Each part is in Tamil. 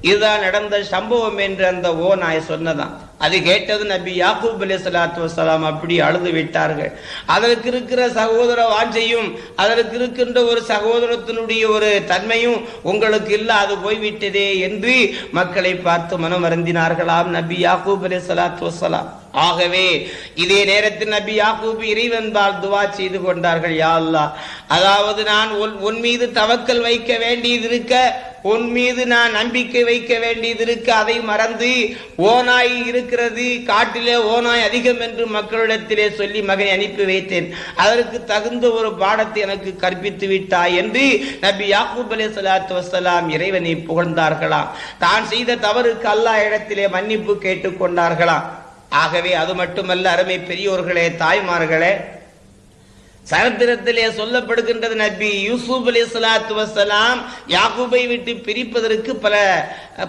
இதுதான் நடந்த சம்பவம் என்று அந்த ஓ நான் சொன்னதான் அது கேட்டது நபி யாக்கூப் அலி சலாத்து வசலாம் அப்படி அழுது விட்டார்கள். அதற்கு இருக்கிற சகோதர வாஞ்சையும் அதற்கு இருக்கின்ற ஒரு சகோதரத்தினுடைய ஒரு தன்மையும் உங்களுக்கு இல்ல அது போய்விட்டதே என்று மக்களை பார்த்து மனம் வருந்தினார்களாம் நபி யாக்கூப் அலி சலாத்து வசலாம் ஆகவே இதே நேரத்தில் நபி யாக்கூப் இறைவன்பால் துவா செய்து கொண்டார்கள் யா அல்லாஹ். அதாவது நான் உன் மீது தவக்கல் வைக்க வேண்டியது இருக்க உன் மீது நான் நம்பிக்கை வைக்க வேண்டியது இருக்க அதை மறந்து ஓநாய் இருக்கிறது காட்டிலே ஓநாய் அதிகம் என்று மக்களிடத்திலே சொல்லி மகனை அனுப்பி வைத்தேன். அதற்கு தகுந்த ஒரு பாடத்தை எனக்கு கற்பித்து விட்டாய் என்று நபி யாக்கூப் அலே சலாத்து வசலாம் இறைவனை புகழ்ந்தார்களாம். தான் செய்த தவறுக்கு அல்லா இடத்திலே மன்னிப்பு கேட்டுக்கொண்டார்களாம் ஆகவே அது மட்டுமல்ல அருமை பெரியோர்களே தாய்மார்களே சரித்திரத்திலே சொல்லப்படுகின்றது நபி யூசுப் அலி சலாத்து வசலாம் யாக்கூபை விட்டு பிரிப்பதற்கு பல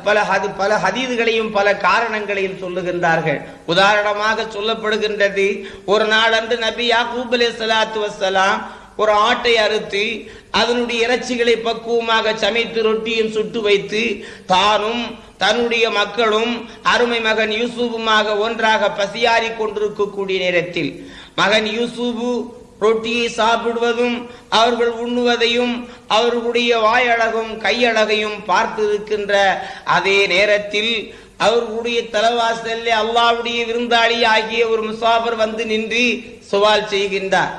பல ஹது- பல ஹதீதுகளையும் பல காரணங்களையும் சொல்லுகின்றார்கள். உதாரணமாக சொல்லப்படுகின்றது ஒரு நாள் அன்று நபி யாகூப் அலி சலாத்து வசலாம் ஒரு ஆட்டை அறுத்து அதனுடைய இறைச்சிகளை பக்குவமாக சமைத்து ரொட்டியும் சுட்டு வைத்து தானும் தன்னுடைய மக்களும் அருமை மகன் யூசுஃபுமாக ஒன்றாக பசியாறி கொண்டிருக்கக்கூடிய நேரத்தில் மகன் யூசுபு ரொட்டியை சாப்பிடுவதும் அவர்கள் உண்ணுவதையும் அவர்களுடைய வாயழகும் கையழகையும் பார்த்திருக்கின்ற அதே நேரத்தில் அவர்களுடைய தலைவாசல்ல அல்லாவுடைய விருந்தாளி ஆகிய ஒரு முசாபர் வந்து நின்று சுவால் செய்கின்றார்.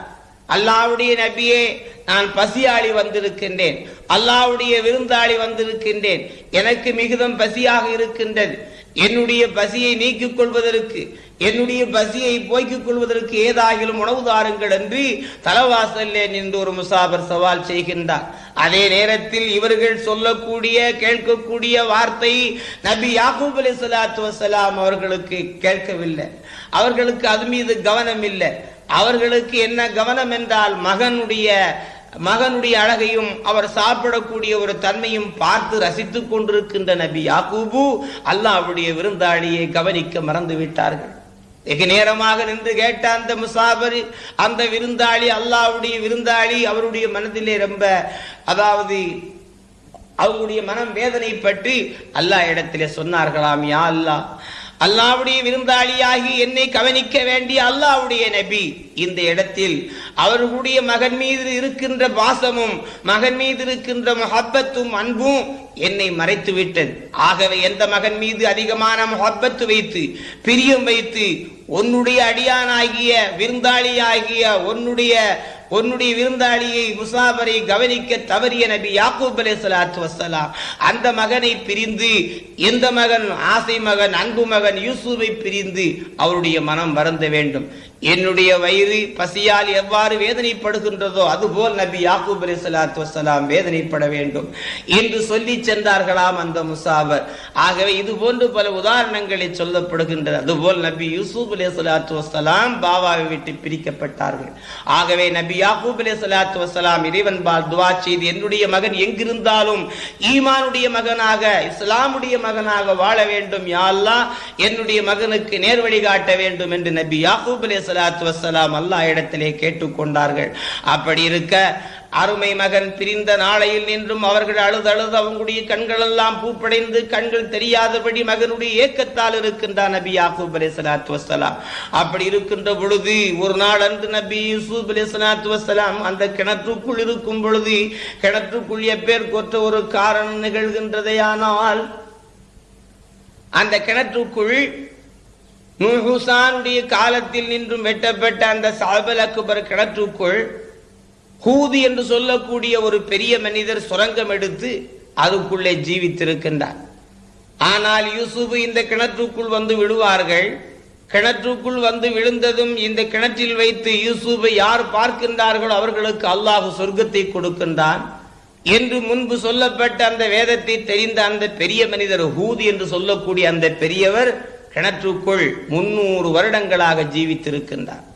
அல்லாவுடைய நபியே நான் பசியாளி வந்திருக்கின்றேன். அல்லாவுடைய விருந்தாளி வந்திருக்கின்றேன். எனக்கு மிகுதம் பசியாக இருக்கின்றது. என்னுடைய பசியை நீக்கிக் கொள்வதற்கு என்னுடைய பசியை போய்க்கிக் கொள்வதற்கு ஏதாகிலும் உணவு தாருங்கள் என்று தலவாசல்லே நின்று ஒரு முசாபர் சவால் செய்கின்றார். அதே நேரத்தில் இவர்கள் சொல்லக்கூடிய கேட்கக்கூடிய வார்த்தை நபி யாக்கூப் அலி சலாத்து வசலாம் அவர்களுக்கு கேட்கவில்லை. அவர்களுக்கு அது மீது கவனம் இல்லை அவர்களுக்கு என்ன கவனம் என்றால் மகனுடைய மகனுடைய அழகையும் அவர் சாப்பிடக்கூடிய ஒரு தன்மையும் பார்த்து ரசித்துக் கொண்டிருக்கின்ற நபி யாக்கூபு அல்லாவுடைய விருந்தாளியை கவனிக்க மறந்து விட்டார்கள் வெகு நேரமாக நின்று கேட்ட அந்த முசாபர் அந்த விருந்தாளி அல்லாஹ்வுடைய விருந்தாளி அவருடைய மனதிலே ரொம்ப அதாவது அவங்களுடைய மனம் வேதனைப்பட்டு அல்லாஹ் இடத்திலே சொன்னார்களாம் யா அல்லாஹ் அல்லாவுடைய விருந்தாளியாகி என்னை கவனிக்க வேண்டிய அல்லாவுடைய நபி. இந்த இடத்தில் அவர்களுடைய மகன் மீது இருக்கின்ற பாசமும் மகன் மீது இருக்கின்ற முஹப்பத்தும் அன்பும் என்னை மறைத்து விட்டது ஆகவே எந்த மகன் மீது அதிகமான முஹப்பத்து வைத்து பிரியம் வைத்து உன்னுடைய அடியானாகிய விருந்தாளியாகிய உன்னுடைய உன்னுடைய விருந்தாளியை முசாபரை கவனிக்க தவறிய நபி யாக்கூப் அலே சலாத்து வசலாம் அந்த மகனை பிரிந்து எந்த மகன் ஆசை மகன் அன்பு மகன் யூசுவை பிரிந்து அவருடைய மனம் வருந்த வேண்டும். என்னுடைய வயிறு பசியால் எவ்வாறு வேதனைப்படுகின்றதோ அதுபோல் நபி யாக்கூப் அலி சலாத்து வசலாம் வேதனைப்பட வேண்டும் என்று சொல்லி சென்றார்களாம் அந்த முசாபர் ஆகவே இது போன்று பல உதாரணங்களை சொல்லப்படுகின்றது அதுபோல் நபி யூசுப் அலி சலாத்து வசலாம் பாபாவை விட்டு பிரிக்கப்பட்டார்கள். ஆகவே நபி யாக்கூப் அலி சலாத்து வசலாம் இறைவன் பால் துவா செய்து என்னுடைய மகன் எங்கிருந்தாலும் ஈமானுடைய மகனாக இஸ்லாமுடைய மகனாக வாழ வேண்டும். யா என்னுடைய மகனுக்கு நேர்வழி காட்ட வேண்டும் என்று நபி யாக்கூப் அலி சலாத்து வசலாம் அல்லா இடத்திலே கேட்டுக்கொண்டார்கள். அப்படி இருக்க அருமை மகன் பிரிந்த நாளையில் நின்றும் அவர்கள் அழுது அழுது அவங்களுடைய கண்கள் எல்லாம் பூப்படைந்து கண்கள் தெரியாதபடி மகனுடைய ஏக்கத்தால் இருக்கின்றார் நபி யாக்கூப் அலி சலாத்து வசலாம் அப்படி இருக்கின்ற பொழுது ஒரு நாள் அன்று நபி யூசூப் அலி சலாத்து வசலாம் அந்த கிணற்றுக்குள் இருக்கும் பொழுது கிணற்றுக்குள் எப்பேர் கொற்ற ஒரு காரணம் நிகழ்கின்றதையானால் அந்த கிணற்றுக்குள் நூஹுசானுடைய காலத்தில் நின்றும் வெட்டப்பட்ட அந்த சாபல் அக்பர் கிணற்றுக்குள் ஹூது என்று சொல்லக்கூடிய ஒரு பெரிய மனிதர் சுரங்கம் எடுத்து அதுக்குள்ளே ஜீவித்திருக்கின்றார். ஆனால் யூசுப் இந்த கிணற்றுக்குள் வந்து விழுவார்கள். கிணற்றுக்குள் வந்து விழுந்ததும் இந்த கிணற்றில் வைத்து யூசுஃபை யார் பார்க்கின்றார்களோ அவர்களுக்கு அல்லாஹ் சொர்க்கத்தை கொடுக்கின்றான். என்று முன்பு சொல்லப்பட்ட அந்த வேதத்தை தெரிந்த அந்த பெரிய மனிதர் ஹூது என்று சொல்லக்கூடிய அந்த பெரியவர் கிணற்றுக்குள் முன்னூறு வருடங்களாக ஜீவித்திருக்கின்றார்.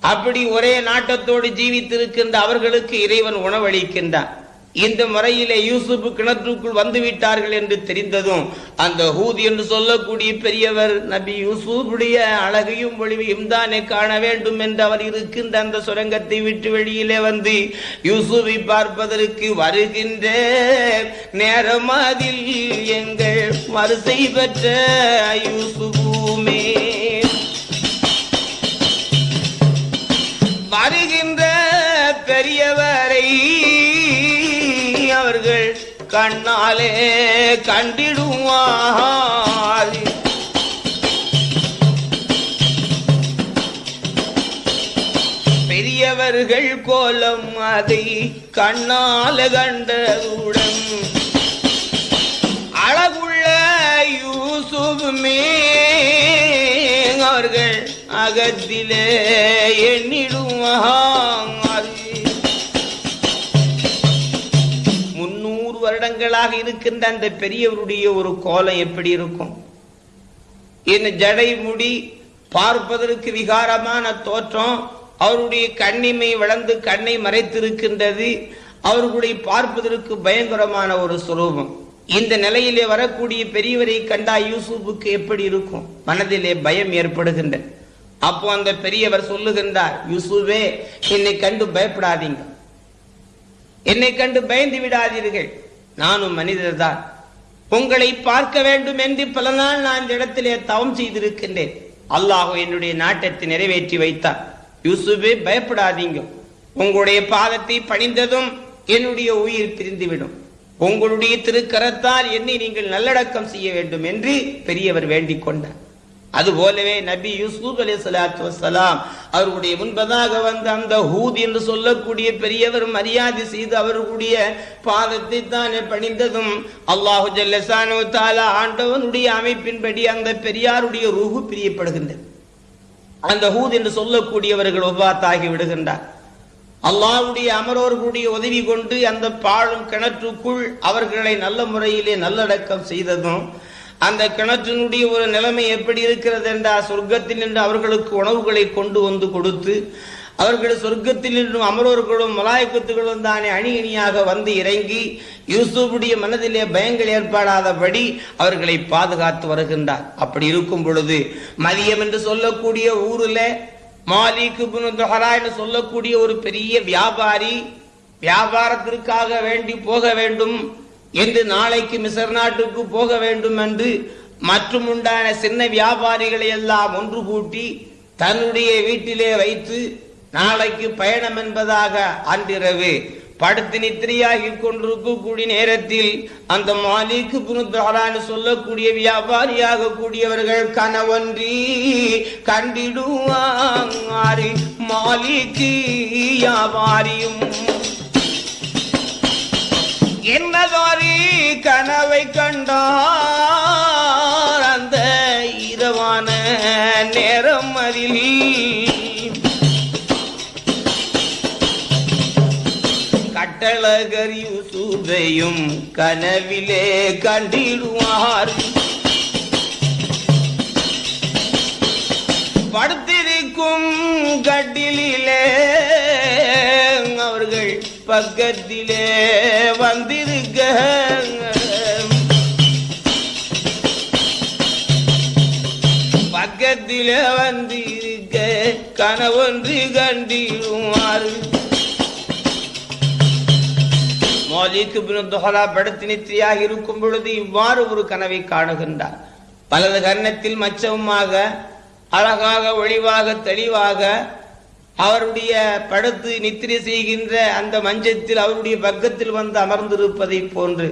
அப்படி ஒரே நாட்டத்தோடு ஜீவித்திருக்கின்ற அவர்களுக்கு இறைவன் உணவளிக்கின்றான். இந்த முறையிலே யூசுப் கிணற்றுக்குள் வந்து விட்டார்கள் என்று தெரிந்ததும் அந்த ஹூதி என்று சொல்லக்கூடிய பெரியவர் நபி யூசுஃபுடைய அழகையும் ஒளிவையும் தானே காண வேண்டும் என்று அவர் இருக்கின்ற அந்த சுரங்கத்தை விட்டு வெளியிலே வந்து யூசுஃபை பார்ப்பதற்கு வருகின்ற நேரம் அதில் எங்கள் வரிசை பெற்ற யூசுஃபுமே வருகின்ற பெரியவரை அவர்கள் கண்ணாலே கண்டிடுவார் பெரியவர்கள் கோலம் அதை கண்ணால கண்டவுடன் அழகுள்ள யூசுமே அவர்கள் அகத்திலே எண்ணிடும் இருக்கின்ற அந்த பெரியவருடைய ஒரு கோலம் எப்படி இருக்கும்? இந்த ஜடை முடி பார்ப்பதற்கு விகாரமான தோற்றம் அவருடைய கண்ணிமை வளர்ந்து கண்ணை மறைத்திருக்கின்றது அவர்களுடைய பார்ப்பதற்கு பயங்கரமான ஒரு சுரூபம். இந்த நிலையிலே வரக்கூடிய பெரியவரை கண்டா யூசுப்புக்கு எப்படி இருக்கும்? மனதிலே பயம் ஏற்படுகின்ற அப்போ அந்த பெரியவர் சொல்லுகின்றார் யூசுவே என்னை கண்டு பயப்படாதீங்க. என்னை கண்டு பயந்து விடாதீர்கள். நானும் மனிதர்தான். உங்களை பார்க்க வேண்டும் என்று பல நாள் நான் இந்த இடத்திலே தவம் செய்திருக்கின்றேன். அல்லாஹோ என்னுடைய நாட்டத்தை நிறைவேற்றி வைத்தார். யூசுபே பயப்படாதீங்க. உங்களுடைய பாதத்தை பணிந்ததும் என்னுடைய உயிர் பிரிந்துவிடும். உங்களுடைய திருக்கரத்தால் என்னை நீங்கள் நல்லடக்கம் செய்ய வேண்டும் என்று பெரியவர் வேண்டிக் கொண்டார். அதுபோலவே நபி யூசுப் அலி சலாத்து வசலாம் அவர்களுடைய முன்பதாக வந்த அந்த ஹூத் என்று சொல்லக்கூடிய பெரியவர் மரியாதை செய்து அவர்களுடைய பாதத்தை தானே பணிந்ததும் அல்லாஹு ஜல்லசானு தாலா ஆண்டவனுடைய அமைப்பின்படி அந்த பெரியாருடைய ரூஹு பிரியப்படுகின்றது. அந்த ஹூத் என்று சொல்லக்கூடியவர்கள் ஒவ்வாத்தாகி விடுகின்றார். அல்லாவுடைய அமரோர்களுடைய உதவி கொண்டு அந்த பாழும் கிணற்றுக்குள் அவர்களை நல்ல முறையிலே நல்லடக்கம் செய்ததும் அந்த கிணற்றினுடைய ஒரு நிலைமை எப்படி இருக்கிறது என்றால் சொர்க்கத்தில் நின்று அவர்களுக்கு உணவுகளை கொண்டு வந்து கொடுத்து அவர்கள் சொர்க்கத்தில் நின்றும் அமரோர்களும் மலாயக்கத்துகளும் தானே அணி அணியாக வந்து இறங்கி யூசுஃபுடைய மனதிலே பயங்கள் ஏற்படாதபடி அவர்களை பாதுகாத்து வருகின்றார். அப்படி இருக்கும் பொழுது மதியம் என்று சொல்லக்கூடிய ஊரில் மாலிக்கு இப்னு என்று சொல்லக்கூடிய ஒரு பெரிய வியாபாரி வியாபாரத்திற்காக வேண்டி போக வேண்டும். என்று நாளைக்கு மிசர் நாட்டுக்கு போக வேண்டும் என்று மற்றும் உண்டான சின்ன வியாபாரிகளை எல்லாம் ஒன்று கூட்டி தன்னுடைய வீட்டிலே வைத்து நாளைக்கு பயணம் என்பதாக அன்றிரவு படுத்து நித்திரையாகி கொண்டிருக்கக்கூடிய நேரத்தில் அந்த மாலிக்கு புனுத்தாரான்னு சொல்லக்கூடிய வியாபாரியாக கூடியவர்கள் கனவன்றி கண்டிடுவாரி மாலிக்கு வியாபாரியும் என்னதாரி கனவை கண்டார் அந்த இரவான நேரம் அதில்? கட்டழகர் யூசுஃபையும் கனவிலே கண்டிடுவார். படுத்திருக்கும் கட்டிலே பக்கத்திலே வந்திருக்க. பக்கத்திலே வந்திருக்க. கனவொன்று கண்டிடுவார் மௌலிக் இப்னு துஹரா படுத்து நித்திரையாக இருக்கும் பொழுது இவ்வாறு ஒரு கனவை காணுகின்றார். பலது கர்ணத்தில் மச்சமுமாக அழகாக ஒளிவாக தெளிவாக அவருடைய படுத்து நித்திரை செய்கின்ற அந்த மஞ்சத்தில் அவருடைய பக்கத்தில் வந்து அமர்ந்திருப்பதை போன்று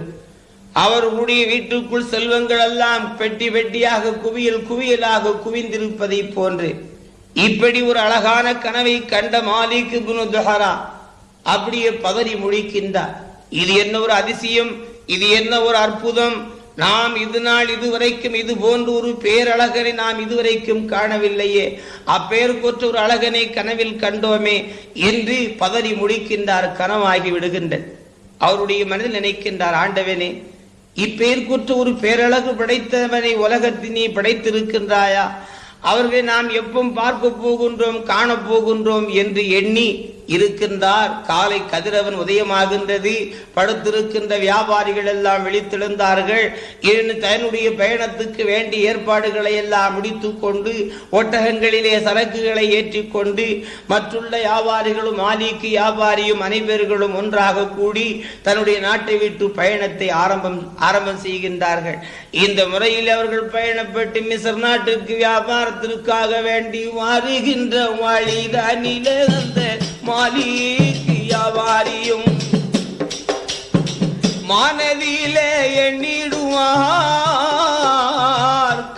அவர்களுடைய வீட்டுக்குள் செல்வங்கள் எல்லாம் பெட்டி பெட்டியாக குவியல் குவியலாக குவிந்திருப்பதை போன்று இப்படி ஒரு அழகான கனவை கண்ட மாலிக் இப்னு துஹரா அப்படியே பதறி முழிக்கின்றார். இது என்ன ஒரு அதிசயம்? இது என்ன ஒரு அற்புதம்? நாம் இது நாள் இதுவரைக்கும் இது போன்ற ஒரு பேரழகனை நாம் இதுவரைக்கும் காணவில்லையே. அப்பெயர் கொற்ற ஒரு அழகனை கனவில் கண்டோமே. என்று பதறி முடிக்கின்றார் கனவாகி விடுகின்ற அவருடைய மனதில் நினைக்கின்றார் ஆண்டவனே இப்பேர் ஒரு பேரழகு படைத்தவனை உலகத்தினே படைத்திருக்கின்றாயா? அவர்களை நாம் எப்பவும் பார்க்க போகின்றோம் காண போகின்றோம் என்று எண்ணி இருக்கின்றார். காலை கதிரவன் உதயமாகின்றது. படுத்திருக்கின்ற வியாபாரிகள் எல்லாம் விழித்தெழுந்தார்கள். இன்னு தன்னுடைய பயணத்துக்கு வேண்டிய ஏற்பாடுகளை எல்லாம் முடித்து கொண்டு ஒட்டகங்களிலே சரக்குகளை ஏற்றிக்கொண்டு மற்றுள்ள வியாபாரிகளும் மாலிக்கு வியாபாரியும் அனைவர்களும் ஒன்றாக கூடி தன்னுடைய நாட்டை விட்டு பயணத்தை ஆரம்பம் ஆரம்பம் செய்கின்றார்கள். இந்த முறையில் அவர்கள் பயணப்பட்டு மிசர் நாட்டுக்கு வியாபாரத்திற்காக வேண்டி வருகின்ற வழிதான் அந்த மாலிக்கு வியாபாரியும் மனதிலே எண்ணிடுவார்.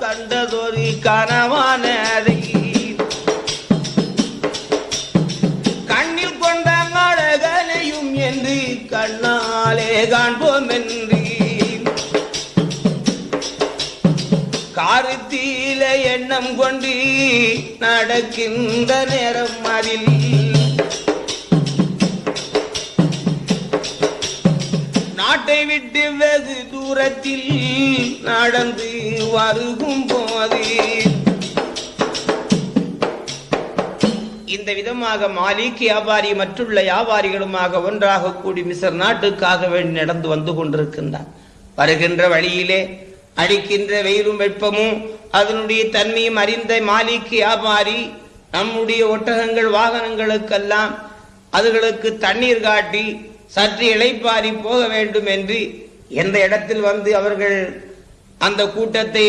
கண்டதொரு கனவானதை கண்ணில் கொண்ட அழகனையும் என்று கண்ணாலே காண்போம் என்று காருத்தீல எண்ணம் கொண்டு நடக்கின்ற நேரம் அதில் நாட்டை விட்டு வெகு தூரத்தில் நடந்து வருகும் போது இந்த விதமாக மாலிக் வியாபாரி மற்றுள்ள வியாபாரிகளுமாக ஒன்றாக கூடி மிசர் நாட்டுக்காக வேண்டி நடந்து வந்து கொண்டிருக்கின்றார் வருகின்ற வழியிலே அடிக்கின்ற வெயிலும் வெப்பமும் அதனுடைய தன்மையும் அறிந்த மாலிக் வியாபாரி நம்முடைய ஒட்டகங்கள் வாகனங்களுக்கெல்லாம் அதுகளுக்கு தண்ணீர் காட்டி சற்று இளைப்பாரி போக வேண்டும் என்று எந்த இடத்தில் வந்து அவர்கள் அந்த கூட்டத்தை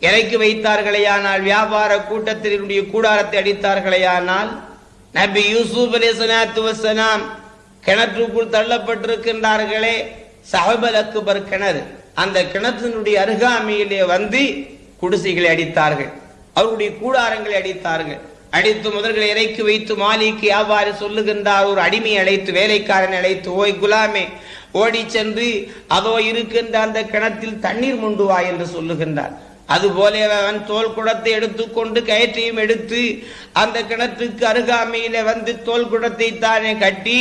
இறக்கி வைத்தார்களேயானால் வியாபார கூட்டத்தினுடைய கூடாரத்தை அடித்தார்களேயானால் நபி யூசுப் அலி சலாத்து வசலாம் கிணற்றுக்குள் தள்ளப்பட்டிருக்கின்றார்களே. சஹபல் அக்பர் கிணறு. அந்த கிணற்றினுடைய அருகாமையிலே வந்து குடிசைகளை அடித்தார்கள். அவருடைய கூடாரங்களை அடித்தார்கள். அடித்து முதல்களை இறைக்கு வைத்து மாலிக்கு அவ்வாறு சொல்லுகின்றார்? ஒரு அடிமை அழைத்து வேலைக்காரன் அழைத்து ஓய் குலாமே ஓடி சென்று அதோ இருக்கின்ற அந்த கிணத்தில் தண்ணீர் முண்டு வா என்று சொல்லுகின்றார். அதுபோல அவன் தோல் குடத்தை எடுத்துக்கொண்டு கயிற்றையும் எடுத்து அந்த கிணற்றுக்கு அருகாமையில வந்து தோல் குடத்தை தானே கட்டி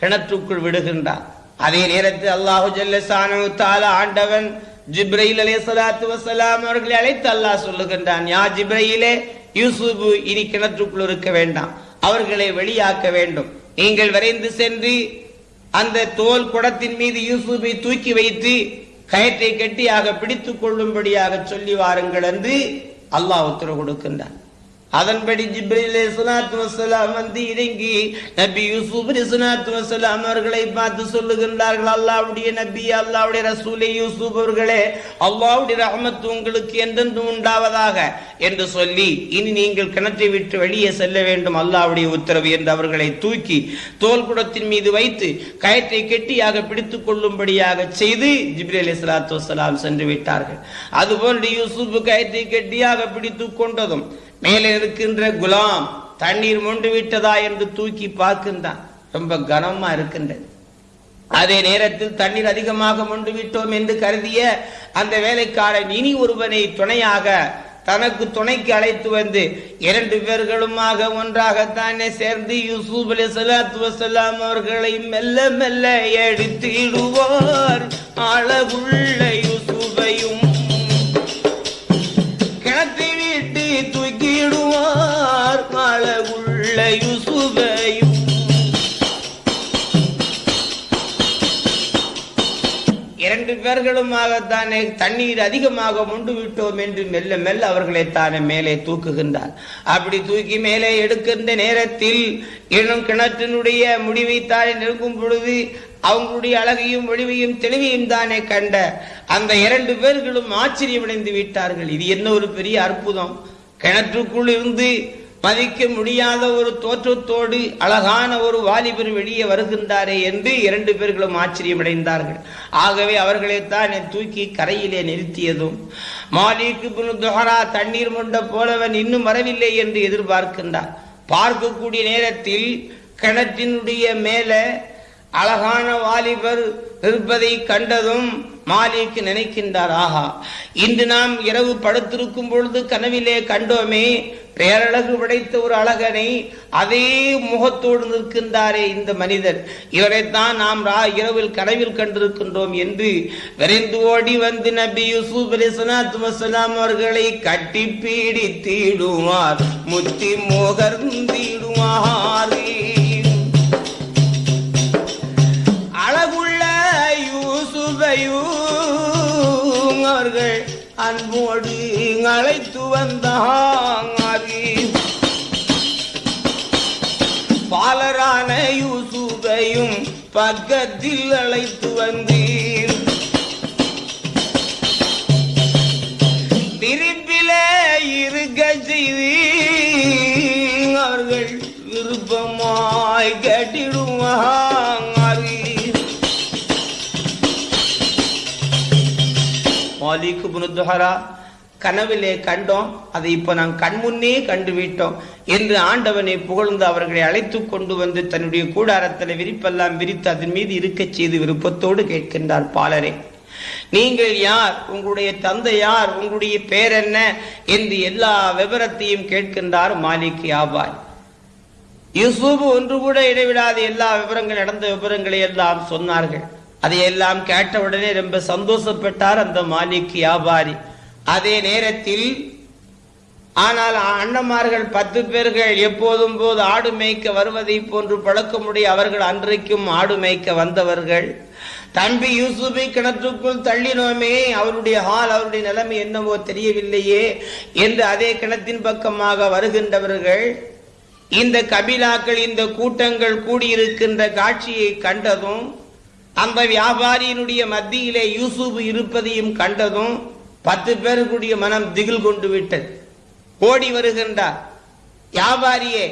கிணற்றுக்குள் விடுகின்றான். அதே நேரத்தில் அல்லாஹு ஜல்லசானு தாலா ஆண்டவன் ஜிப்ரையில் அலே சலாத்து வசலாம் அவர்களை அழைத்து அல்லாஹ் சொல்லுகின்றான் யா ஜிப்ரையிலே யூசுப் இனி கிணற்றுக்குள் இருக்க வேண்டாம் அவர்களை வெளியாக்க வேண்டும். நீங்கள் விரைந்து சென்று அந்த தோல் குடத்தின் மீது யூசுபை தூக்கி வைத்து கயத்தை கெட்டியாக பிடித்துக் கொள்ளும்படியாக சொல்லி வாருங்கள் என்று அல்லாஹ் உத்தரவு கொடுக்கின்றான். அதன்படி ஜிப்ரிலே சுனாத்து வசலாம் வந்து இறங்கி நபி யூசுப் சுனாத்து வசலாம் அவர்களை பார்த்து சொல்லுகின்றார்கள் அல்லாவுடைய நபி அல்லாவுடைய ரசூலே யூசுப் அவர்களே அல்லாவுடைய ரஹமத்து உங்களுக்கு என்றென்று உண்டாவதாக என்று சொல்லி இனி நீங்கள் கிணற்றை விட்டு வெளியே செல்ல வேண்டும் அல்லாவுடைய உத்தரவு என்று அவர்களை தூக்கி தோல் குடத்தின் மீது வைத்து கயற்றை கெட்டியாக பிடித்துக் கொள்ளும்படியாக செய்து ஜிப்ரேல் சுலாத்து வசலாம் சென்று விட்டார்கள். அதுபோன்று யூசுப் கயற்றை கெட்டியாக பிடித்துக் கொண்டதும் மேலே இருக்கின்ற குலாம் தண்ணீர் மொண்டு விட்டதா என்று தூக்கி பார்க்கின்றான். ரொம்ப கனமா இருக்கின்றது. அதே நேரத்தில் தண்ணீர் அதிகமாக மொண்டு விட்டோம் என்று கருதிய அந்த வேலைக்காரன் இனி ஒருவனை துணையாக தனக்கு துணைக்கு அழைத்து வந்து இரண்டு பேர்களுமாக ஒன்றாகத்தானே சேர்ந்து யூசுப் அலி சலாத்து வசலாம் அவர்களை மெல்ல மெல்ல எடுத்திடுவார். அழகுள்ள யூசுபையும் தூக்கிடுவார் அழகுள்ள யூசுபையும் இரண்டு பேர்களுமாகத்தானே தண்ணீர் அதிகமாக முண்டு விட்டோம் என்று மெல்ல மெல்ல அவர்களை தானே மேலே தூக்குகின்றார். அப்படி தூக்கி மேலே எடுக்கின்ற நேரத்தில் இன்னும் கிணற்றினுடைய முடிவை தானே நெருங்கும் பொழுது அவங்களுடைய அழகையும் ஒளிவையும் தெளிவையும் தானே கண்ட அந்த இரண்டு பேர்களும் ஆச்சரியமடைந்து விட்டார்கள். இது என்ன ஒரு பெரிய அற்புதம்? கிணற்றுக்குள் இருந்து மதிக்க முடியாத ஒரு தோற்றத்தோடு அழகான ஒரு வாலிபர் வெளியே வருகின்றாரே என்று இரண்டு பேர்களும் ஆச்சரியமடைந்தார்கள். ஆகவே அவர்களை தான் தூக்கி கரையிலே நிறுத்தியதும் மாலிக்கு துஹரா தண்ணீர் மொண்ட போலவன் இன்னும் வரவில்லை என்று எதிர்பார்க்கின்றார். பார்க்கக்கூடிய நேரத்தில் கிணற்றினுடைய மேலே அழகான வாலிபர் இருப்பதை கண்டதும் மாலிக்கு நினைக்கின்றார் ஆஹா இன்று நாம் இரவு படுத்திருக்கும் பொழுது கனவிலே கண்டோமே பேரழகு படைத்த ஒரு அழகனை அதே முகத்தோடு நிற்கின்றாரே இந்த மனிதர். இவரைத்தான் நாம் ரா இரவில் கனவில் கண்டிருக்கின்றோம் என்று விரைந்து ஓடி வந்து நபி யூசுப் அலி அவர்களை கட்டி பீடித்திடுவார். முத்தி மோகர்ந்திடுவாரே நபிமார்கள் அன்போடு அழைத்து வந்தாங்க. பாலரான யூசுஃபையும் பக்கத்தில் அழைத்து வந்தீர். விருப்பிலே இருக்க செய்தீர். அவர்கள் விருப்பமாய் கட்டிடுவாங்க. மாலிக் புனுத்துஹரா கனவிலே கண்டோம் அதை இப்ப நாம் கண்முன்னே கண்டு விட்டோம் என்று ஆண்டவனை புகழ்ந்து அவர்களை அழைத்து கொண்டு வந்து தன்னுடைய கூடாரத்தில் விரிப்பெல்லாம் விரித்து அதன் மீது இருக்கச் செய்து விருப்பத்தோடு கேட்கின்றார் பாலரே. நீங்கள் யார்? உங்களுடைய தந்தை யார்? உங்களுடைய பேர் என்ன? என்று எல்லா விவரத்தையும் கேட்கின்றார் மாலிக் யாபாய். யூசுப் ஒன்று கூட இடைவிடாத எல்லா விவரங்கள் நடந்த விவரங்களை எல்லாம் சொன்னார்கள். அதையெல்லாம் கேட்டவுடனே ரொம்ப சந்தோஷப்பட்டார் அந்த மாலிக் வியாபாரி. அதே நேரத்தில் ஆனால் அண்ணமார்கள் பத்து பேர்கள் எப்போதும் போது ஆடு மேய்க்க வருவதை போன்று பழக்கமுடைய அவர்கள் அன்றைக்கும் ஆடு மேய்க்க வந்தவர்கள். தம்பி யூசுபை கிணற்றுக்குள் தள்ளினோமே அவருடைய ஹால் அவருடைய நிலைமை என்னவோ தெரியவில்லையே என்று அதே கிணத்தின் பக்கமாக வருகின்றவர்கள். இந்த கபிலாக்கள் இந்த கூட்டங்கள் கூடியிருக்கின்ற காட்சியை கண்டதும் அந்த வியாபாரியினுடைய மத்தியிலே யூசுப் இருப்பதையும் கண்டதும் பத்து பேருக்குடைய மனம் திகில் கொண்டு விட்டது. ஓடி வருகின்றார். வியாபாரியே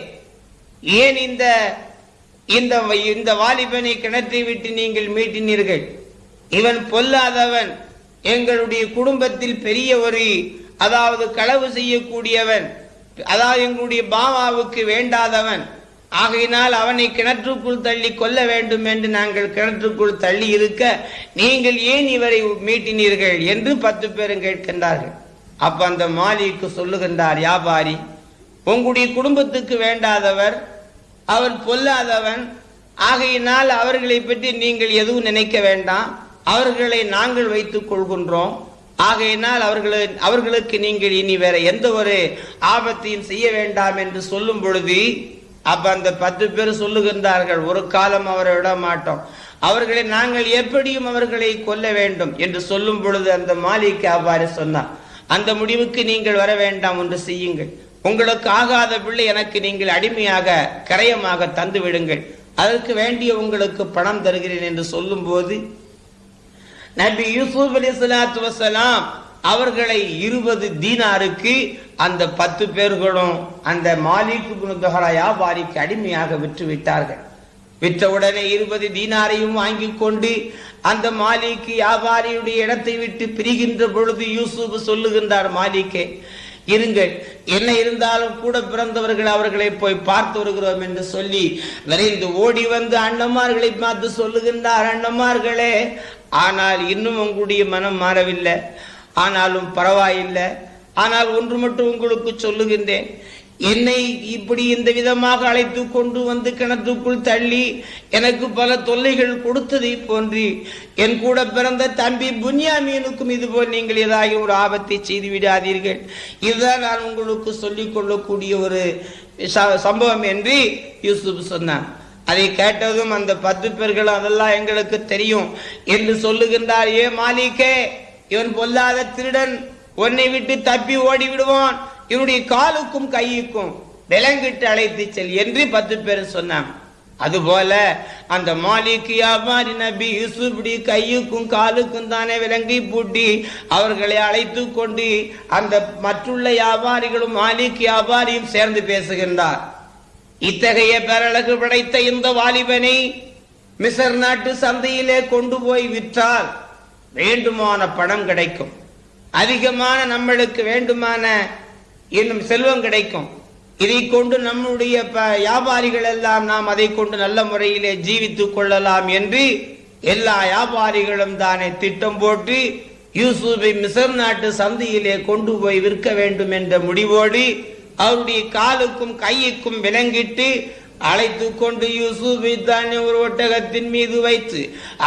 ஏன் இந்த இந்த இந்த வாலிபனை கிணற்றி விட்டு நீங்கள் மீட்டினீர்கள்? இவன் பொல்லாதவன். எங்களுடைய குடும்பத்தில் பெரிய ஒரு அதாவது களவு செய்யக்கூடியவன் அதாவது எங்களுடைய பாமாவுக்கு வேண்டாதவன். ஆகையினால் அவனை கிணற்றுக்குள் தள்ளி கொல்ல வேண்டும் என்று நாங்கள் கிணற்றுக்குள் தள்ளி இருக்க நீங்கள் ஏன் இவரை மீட்டினீர்கள் என்று பத்து பேரும் கேட்கின்றார்கள். அப்ப அந்த மாலிக்கு சொல்லுகின்றார் வியாபாரி உங்களுடைய குடும்பத்துக்கு வேண்டாதவர் அவர் பொல்லாதவன். ஆகையினால் அவர்களை பற்றி நீங்கள் எதுவும் நினைக்க வேண்டாம். அவர்களை நாங்கள் வைத்துக் கொள்கின்றோம். ஆகையினால் அவர்களை அவர்களுக்கு நீங்கள் இனி வேற எந்த ஒரு ஆபத்தையும் செய்ய வேண்டாம் என்று சொல்லும் பொழுது அப்ப அந்த பத்து பேர் சொல்லுகின்றார்கள் ஒரு காலம் அவரை விட மாட்டோம் அவர்களை நாங்கள் எப்படியும் அவர்களை கொல்ல வேண்டும் என்று சொல்லும் பொழுது அந்த மாலிக்கு அவ்வாறு சொன்னார். அந்த முடிவுக்கு நீங்கள் வர வேண்டாம் என்று செய்யுங்கள். உங்களுக்கு ஆகாத பிள்ளை எனக்கு நீங்கள் அடிமையாக கரையமாக தந்து விடுங்கள். அதற்கு வேண்டிய உங்களுக்கு பணம் தருகிறேன் என்று சொல்லும் போது நபி யூசுப் அலி சலாத்து வசலாம் அவர்களை இருபது தீனாருக்கு அந்த பத்து பேர்களும் அந்த மாலிக்கு குணதொகரா வியாபாரிக்கு அடிமையாக விற்று விட்டார்கள் விற்றவுடனே இருபது தீனாரையும் வாங்கி கொண்டு அந்த மாலிக்கு வியாபாரியுடைய இடத்தை விட்டு பிரிகின்ற பொழுது யூசுப் சொல்லுகின்றார் மாலிக்கே இருங்கள் என்ன இருந்தாலும் கூட பிறந்தவர்கள் அவர்களை போய் பார்த்து வருகிறோம் என்று சொல்லி விரைந்து ஓடி வந்து அண்ணமார்களை பார்த்து சொல்லுகின்றார் அண்ணமார்களே ஆனால் இன்னும் உங்களுடைய மனம் மாறவில்லை. ஆனாலும் பரவாயில்லை. ஆனால் ஒன்று மட்டும் உங்களுக்கு சொல்லுகின்றேன். என்னை இப்படி இந்த விதமாக அழைத்து கொண்டு வந்து கிணத்துக்குள் தள்ளி எனக்கு பல தொல்லைகள் கொடுத்ததை போன்றி என் கூட பிறந்த தம்பி புன்யாமீனுக்கும் இதுபோல் நீங்கள் ஏதாவது ஒரு ஆபத்தை செய்து விடாதீர்கள். இதுதான் நான் உங்களுக்கு சொல்லிக் கொள்ளக்கூடிய ஒரு ச- சம்பவம் என்று யூசுப் சொன்னான். அதை கேட்டதும் அந்த பத்து பேர்கள் அதெல்லாம் எங்களுக்கு தெரியும் என்று சொல்லுகின்றார். ஏ மாலிகே இவன் பொல்லாத திருடன். உன்னை விட்டு தப்பி ஓடி விடுவான் இவனுடைய காலுக்கும் கையுக்கும் விலங்கிட்டு அழைத்து செல் என்று பத்து பேர் சொன்னான். அதுபோல அந்த மாலிக் வியாபாரி நபி யூசுப்டி கையுக்கும் காலுக்கும் தானே விலங்கி பூட்டி அவர்களை அழைத்து கொண்டு அந்த மற்றுள்ள வியாபாரிகளும் மாலிக் வியாபாரியும் சேர்ந்து பேசுகின்றார். இத்தகைய பேரழகு படைத்த இந்த வாலிபனை மிசர் நாட்டு சந்தையிலே கொண்டு போய் விற்றால் வேண்டுமான பணம் கிடைக்கும். அதிகமான நம்மளுக்கு வேண்டுமான இன்னும் செல்வம் கிடைக்கும். இதை கொண்டு நம்முடைய ப- வியாபாரிகள் எல்லாம் நாம் அதை கொண்டு நல்ல முறையிலே ஜீவித்துக் கொள்ளலாம் என்று எல்லா வியாபாரிகளும் தானே திட்டம் போட்டு யூசுஃபை மிசர் நாட்டு சந்தையிலே கொண்டு போய் விற்க வேண்டும் என்ற முடிவோடு அவருடைய காலுக்கும் கையுக்கும் விலங்கிட்டு அழைத்து கொண்டு யூசுஃபை தானே ஒரு ஒட்டகத்தின் மீது வைத்து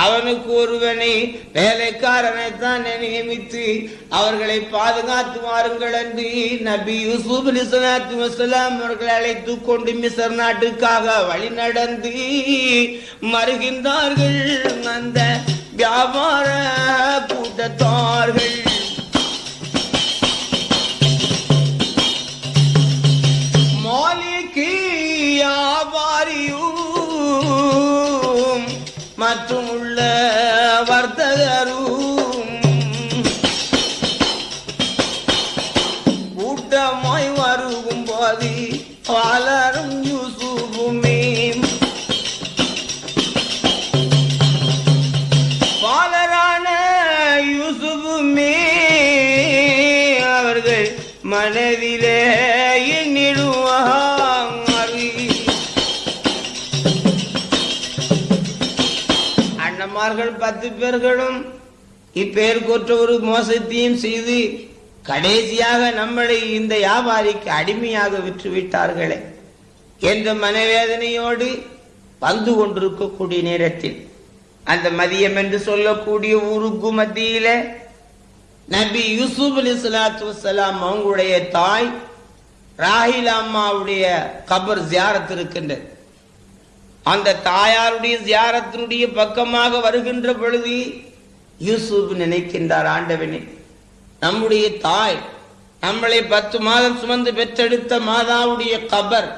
அவனுக்கு ஒருவனை வேலைக்காரனை தான் நியமித்து அவர்களை பாதுகாத்து வாருங்கள் என்று நபி யூசுப் அலிசலாத்து வசலாம் அவர்களை அழைத்து கொண்டு மிசர் நாட்டுக்காக வழி நடந்து மறுகின்றார்கள். அந்த வியாபார கூட்டத்தார்கள் அண்ணமார்கள் பத்து பேர்களும் இப்பெயர்கொற்ற ஒரு மோசத்தையும் செய்து கடைசியாக நம்மளை இந்த வியாபாரிக்கு அடிமையாக விற்று விட்டார்களே என்ற மனவேதனையோடு வந்து கொண்டிருக்கக்கூடிய நேரத்தில் அந்த மதியம் என்று சொல்லக்கூடிய ஊருக்கு மத்தியில நபி யூசுப் அலி சலாத்து வலாம் அவங்களுடைய தாய் ராஹில் அம்மாவுடைய கபர் ஜியாரத்து இருக்கின்றது. அந்த தாயாருடைய ஜியாரத்தினுடைய பக்கமாக வருகின்ற பொழுது யூசுப் நினைக்கின்றார் ஆண்டவனே நம்முடைய தாய் நம்மளை பத்து மாதம் சுமந்து பெற்றெடுத்த மாதாவுடைய கபர்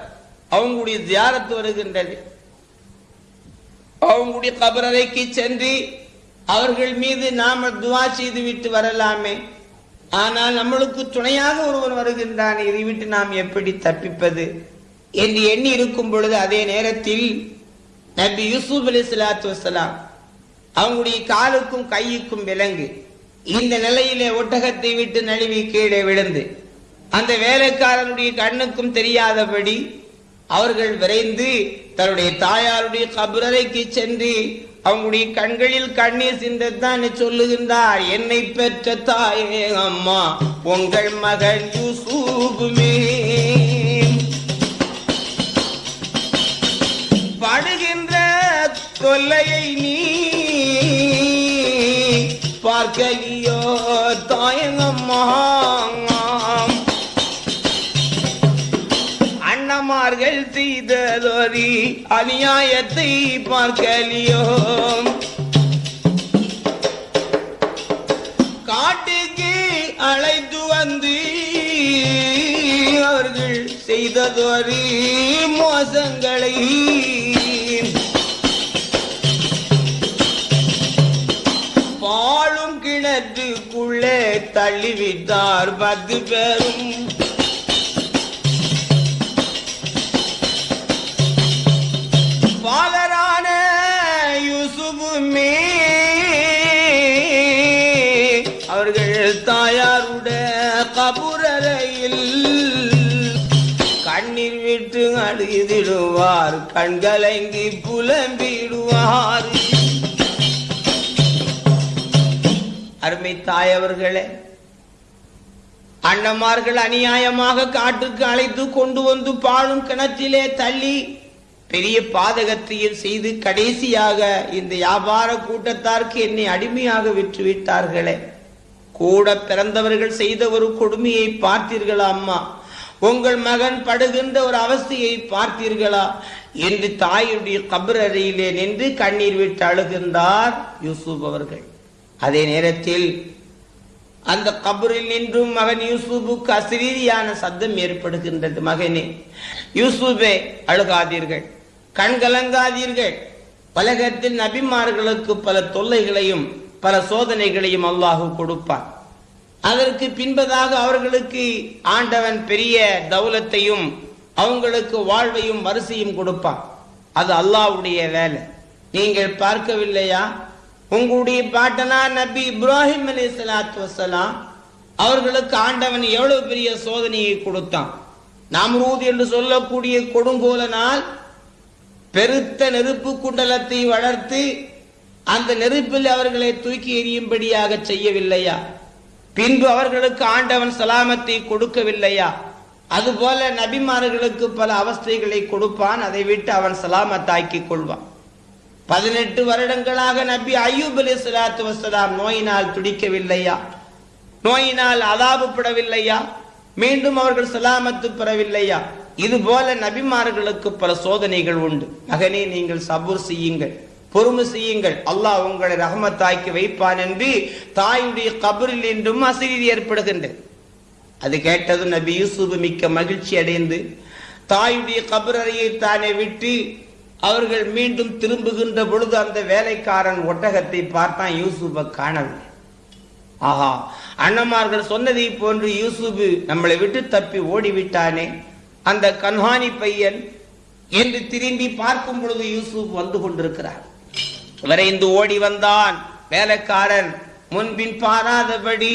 அவங்களுடைய ஜியாரத்து வருகின்றது. அவங்களுடைய கபரறைக்கு சென்று அவர்கள் மீது நாம துவா செய்து விட்டு வரலாமே. ஆனால் நம்மளுக்கு துணையாக ஒருவன் வருகின்றான் இதை விட்டு நாம் எப்படி தப்பிப்பது? என்று எண்ணி இருக்கும் பொழுது அதே நேரத்தில் நபி யூசுப் அலி சலாத்து வசலாம் அவங்களுடைய காலுக்கும் கையுக்கும் விலங்கு. இந்த நிலையிலே ஒட்டகத்தை விட்டு நழுவி கீழே விழுந்து அந்த வேலைக்காரனுடைய கண்ணுக்கும் தெரியாதபடி அவர்கள் விரைந்து தன்னுடைய தாயாருடைய கபரறைக்கு சென்று அவங்களுடைய கண்களில் கண்ணீர் சிந்தத்தான் சொல்லுகின்றார் என்னை பெற்ற தாயே அம்மா உங்கள் மகன் யூசூபுமே படுகின்ற தொல்லையை நீ பார்க்கலியோ தாயங்கம்மா. அண்ணமார்கள் செய்ததொரு அநியாயத்தை பார்க்கலியோ. காட்டுக்கு அழைத்து வந்து செய்ததொரு மோசங்களை. பாழும் கிணற்றுக்குள்ளே தள்ளிவிட்டார் பத்து பேரும். அழுதிடுவார் கண்கலங்கி புலம்பிடுவார். அருமை தாயவர்களே அண்ணமார்கள் அநியாயமாக காட்டுக்கு அழைத்து கொண்டு வந்து பாழும் கிணற்றிலே தள்ளி பெரிய பாதகத்தையும் செய்து கடைசியாக இந்த வியாபார கூட்டத்தாருக்கு என்னை அடிமையாக விற்று விட்டார்களே கூட பிறந்தவர்கள் செய்த ஒரு கொடுமையை பார்த்தீர்களா அம்மா? உங்கள் மகன் படுகின்ற ஒரு அவஸ்தையை பார்த்தீர்களா? என்று தாயுடைய கபரறையிலே நின்று கண்ணீர் விட்டு அழுகின்றார் யூசுப் அவர்கள். அதே நேரத்தில் அந்த கபரில் நின்றும் மகன் யூசுபுக்கு அசிரீதியான சத்தம் ஏற்படுகின்றது மகனே. யூசுபே அழுகாதீர்கள். கண்கலங்காதீர்கள் பலகத்தில் உலகத்தில் நபிமார்களுக்கு பல தொல்லைகளையும் பல சோதனைகளையும் அல்லாஹு கொடுப்பான். அதற்கு பின்பதாக அவர்களுக்கு ஆண்டவன் பெரிய தௌலத்தையும் அவங்களுக்கு வாழ்வையும் வரிசையும் கொடுப்பான். அது அல்லாஹ்வுடைய வேலை. நீங்கள் பார்க்கவில்லையா? உங்களுடைய பாட்டனா நபி இப்ராஹிம் அலி சலாத்து வசலாம் அவர்களுக்கு ஆண்டவன் எவ்வளவு பெரிய சோதனையை கொடுத்தான். நாம்ரூத் என்று சொல்லக்கூடிய கொடுங்கோலனால் பெருத்த நெருப்பு குண்டலத்தை வளர்த்து அந்த நெருப்பில் அவர்களை தூக்கி எறியும்படியாக செய்யவில்லையா? பின்பு அவர்களுக்கு ஆண்டவன் சலாமத்தை கொடுக்கவில்லையா? அதுபோல நபிமார்களுக்கு பல அவஸ்தைகளை கொடுப்பான். அதை விட்டு அவன் சலாமத்தாக்கி கொள்வான். பதினெட்டு வருடங்களாக நபி அய்யூப் அலி சலாத்து வசலாம் நோயினால் துடிக்கவில்லையா? நோயினால் அதாபப்படவில்லையா? மீண்டும் அவர்கள் சலாமத்து பெறவில்லையா? இது போல நபிமார்களுக்கு பல சோதனைகள் உண்டு. மகனே நீங்கள் சபூர் செய்யுங்கள். பொறுமை செய்யுங்கள். அல்லாஹ் உங்களை ரஹமத்தாக்கி வைப்பான் என்று தாயுடைய கபரில் என்றும் அசிரி ஏற்படுகின்றது. அது கேட்டதும் நபி யூசுப் மிக்க மகிழ்ச்சி அடைந்து தாயுடைய கபரறையை தானே விட்டு அவர்கள் மீண்டும் திரும்புகின்ற பொழுது அந்த வேலைக்காரன் ஒட்டகத்தை பார்த்தான் யூசுப்பை காணவில்லை. ஆஹா அண்ணமார்கள் சொன்னதை போன்று யூசுபு நம்மளை விட்டு தப்பி ஓடிவிட்டானே. அந்த கன்ஹானி பையன் என்று திரும்பி பார்க்கும் பொழுது யூசுப் வந்து கொண்டிருக்கிறார். விரைந்து ஓடி வந்தான் வேலைக்காரன். முன்பின் பாராதபடி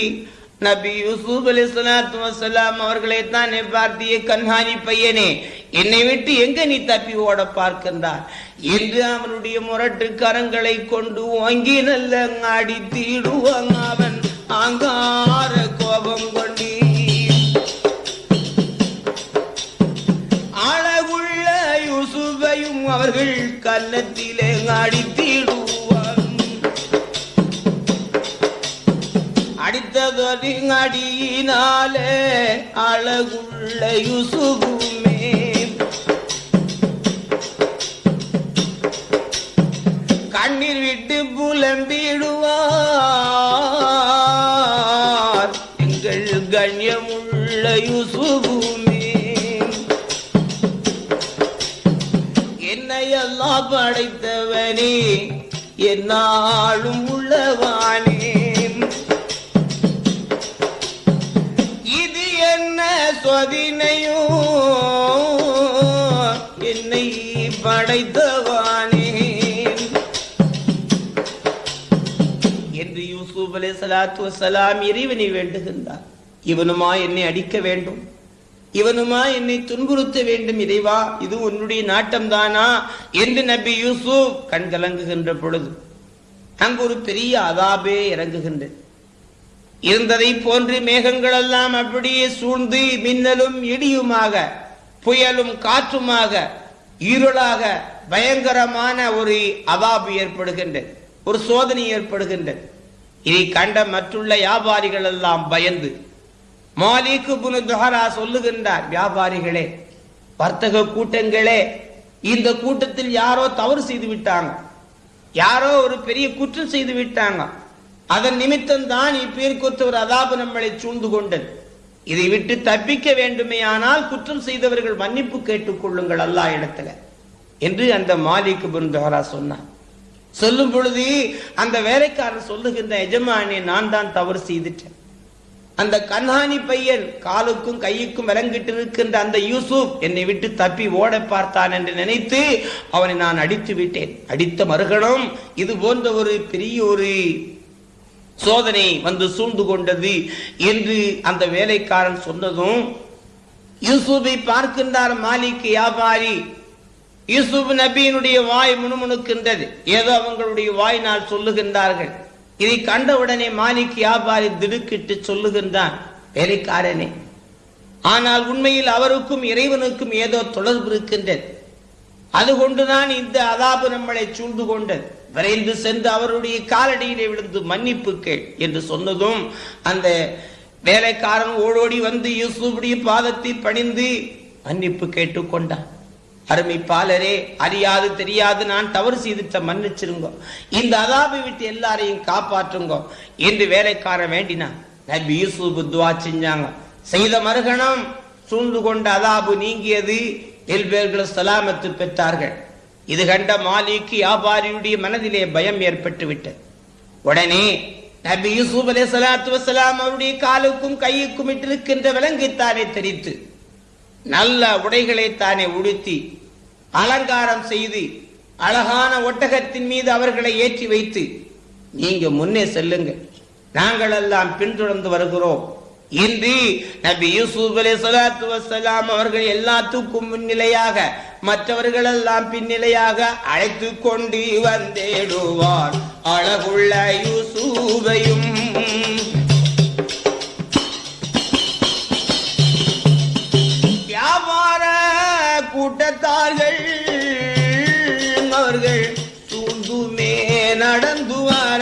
நபி யூசுப் அலி சலாத்து வசலாம் அவர்களை தானே பார்த்திய கண்காணி பையனே என்னை விட்டு எங்க நீ தப்பி ஓட பார்க்கின்றார்? என்று அவனுடைய முரட்டு கரங்களை கொண்டு வாங்கி நல்ல ஆடி தீடுவாங்க அவன். ஆங்கார கோபம் கொண்டி அழகுள்ள யூசுஃபையும் அவர்கள் கன்னத்திலே அடித்திடுவான் அடித்ததொரு அடியினாலே அழகுள்ள யுசுகுமே கண்ணீர் விட்டு புலம்பிடுவார். எங்கள் கண்ணியமுள்ள யுசுகுமே அல்லா படைத்தவனே என்னாலும் உள்ளவானே. இது என்ன சொதினையோ என்னை படைத்தவானே. என்று யூசுப் அலே சலாத்து வசலாம் இறைவனை வேண்டுகின்றார். இவனுமா என்னை அடிக்க வேண்டும்? இவனுமா என்னை துன்புறுத்த வேண்டும் இறைவா? இது உன்னுடைய நாட்டம் தானா என்று நபி யூசுப் கண் கலங்குகின்ற பொழுது அங்கு ஒரு பெரிய அதாபே இறங்குகின்றது இருந்ததை போன்று மேகங்கள் எல்லாம் அப்படியே சூழ்ந்து மின்னலும் இடியுமாக புயலும் காற்றுமாக இருளாக பயங்கரமான ஒரு அவாபு ஏற்படுகின்றது ஒரு சோதனை ஏற்படுகின்றது இதை கண்ட மற்றுள்ள வியாபாரிகள் எல்லாம் பயந்து மாலிக்கு புனு துஹரா சொல்லுகின்றார் வியாபாரிகளே வர்த்தக கூட்டங்களே இந்த கூட்டத்தில் யாரோ தவறு செய்து விட்டாங்க. யாரோ ஒரு பெரிய குற்றம் செய்து விட்டாங்க. அதன் நிமித்தம் தான் இப்பேருக்கு ஒரு அதாபு நம்மளை சூழ்ந்து கொண்டது. இதை விட்டு தப்பிக்க வேண்டுமே ஆனால் குற்றம் செய்தவர்கள் மன்னிப்பு கேட்டுக் கொள்ளுங்கள் அல்லா இடத்துல என்று அந்த மாலிக்கு புருந்தோரா சொன்னார். சொல்லும் பொழுது அந்த வேலைக்காரன் சொல்லுகின்ற எஜமானே நான் தான் தவறு செய்துட்டேன். அந்த கண்ணாணி பையன் காலுக்கும் கையுக்கும் விளங்கிட்டு இருக்கின்ற அந்த யூசுப் என்னை விட்டு தப்பி ஓட பார்த்தான் என்று நினைத்து அவனை நான் அடித்து விட்டேன். அடித்த மறுகணம் இது போன்ற ஒரு பெரிய ஒரு சோதனை வந்து சூழ்ந்து கொண்டது என்று அந்த வேலைக்காரன் சொன்னதும் யூசுஃபை பார்க்கின்றார் மாலிக் வியாபாரி. யூசுப் நபியினுடைய வாய் முணுமுணுக்கின்றது. ஏதோ அவங்களுடைய வாயினால் சொல்லுகின்றார்கள். இதை கண்டவுடனே மாலிக் வியாபாரி திடுக்கிட்டு சொல்லுகின்றான் வேலைக்காரனே ஆனால் உண்மையில் அவருக்கும் இறைவனுக்கும் ஏதோ தொடர்பு இருக்கின்றது. அது கொண்டுதான் இந்த அதாபு நம்மளை சூழ்ந்து கொண்டது விரைந்து சென்று அவருடைய காலடியிலே விழுந்து மன்னிப்பு கேள் என்று சொன்னதும் அந்த வேலைக்காரன் ஓடோடி வந்து யூசுடைய பாதத்தை பணிந்து மன்னிப்பு கேட்டுக்கொண்டான். அருமை பாலரே அறியாது தெரியாது நான் தவறு செய்துட்ட மன்னிச்சிருங்கோ. இந்த அதாபை விட்டு எல்லாரையும் காப்பாற்றுங்கோ. என்று வேலைக்காரன் வேண்டினான். நபி யூசுப் துவா செஞ்சாங்க. செய்த மறுகணம் சூழ்ந்து கொண்ட அதாபு நீங்கியது. எல்பேர்கள் சலாமத்து பெற்றார்கள். இது கண்ட மாலிக்கு வியாபாரியுடைய மனதிலே பயம் ஏற்பட்டு விட்டது உடனே நபி யூசுப் அலே சலாத்து வசலாம் அவருடைய காலுக்கும் கையுக்கும் இட்டிருக்கின்ற விலங்கைத்தானே தெரித்து நல்ல உடைகளை தானே உடுத்தி அலங்காரம் செய்து அழகான ஒட்டகத்தின் மீது அவர்களை ஏற்றி வைத்து நீங்க முன்னே செல்லுங்க நாங்கள் எல்லாம் பின்தொடர்ந்து வருகிறோம். இன்று நபி யூசுப் அலை சலாத்து வசலாம் அவர்கள் எல்லாத்துக்கும் முன்னிலையாக மற்றவர்கள் எல்லாம் பின்னிலையாக அழைத்து கொண்டு வந்தேடுவார். அழகுள்ள யூசூபையும் கூட்டத்தார்கள் அவர்கள் சூழ்ந்துமே நடந்து வர.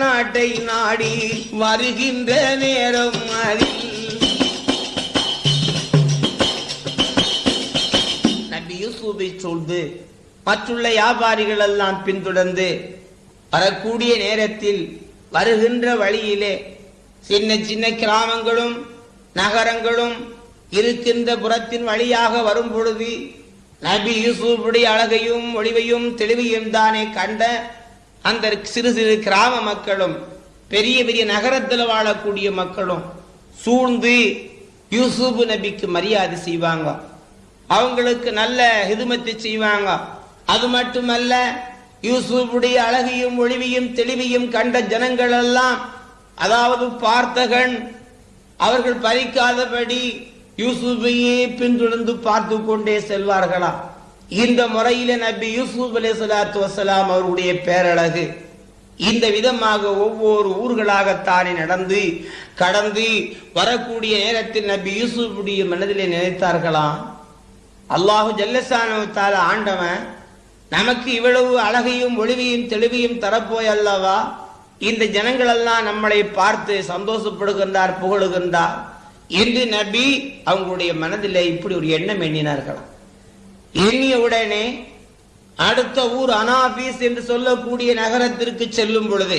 நாட்டை நாடி வருகின்ற நேரம் அறி நபி சூழ்ந்து மற்றுள்ள வியாபாரிகள் எல்லாம் பின்தொடர்ந்து வரக்கூடிய நேரத்தில் வருகின்ற வழியிலே சின்ன சின்ன கிராமங்களும் நகரங்களும் இருக்கின்ற புறத்தின் வழியாக வரும் பொழுது நபி யூசுஃபுடைய அழகையும் ஒளிவையும் தெளிவையும் தானே கண்ட அந்த சிறு சிறு கிராம மக்களும் பெரிய பெரிய நகரத்தில் வாழக்கூடிய மக்களும் சூழ்ந்து யூசுப் நபிக்கு மரியாதை செய்வாங்க. அவங்களுக்கு நல்ல ஹிதுமத்தை செய்வாங்க. அது மட்டுமல்ல யூசுஃபுடைய அழகையும் ஒளிவையும் தெளிவையும் கண்ட ஜனங்கள் எல்லாம் அதாவது பார்த்தகன் அவர்கள் பறிக்காதபடி யூசுஃபையே பின்தொடர்ந்து பார்த்து கொண்டே செல்வார்களா? இந்த முறையில நபி யூசுப் அலே சலாத்து வசலாம் அவருடைய பேரழகு. இந்த விதமாக ஒவ்வொரு ஊர்களாகத்தானே நடந்து கடந்து வரக்கூடிய நேரத்தில் நபி யூசுஃபுடைய மனதிலே நினைத்தார்களாம் அல்லாஹு ஜல்லசானவத்தால ஆண்டவன் நமக்கு இவ்வளவு அழகையும் ஒளிவையும் தெளிவையும் தரப்போய் அல்லவா? இந்த ஜனங்கள் எல்லாம் நம்மளை பார்த்து சந்தோஷப்படுகின்றார் புகழுகின்றார். என்று நபி அவங்களுடைய மனதில் இப்படி ஒரு எண்ணம் எண்ணினார்களாம் எண்ணிய உடனே அடுத்த ஊர் அனாபீஸ் என்று சொல்லக்கூடிய நகரத்திற்கு செல்லும் பொழுது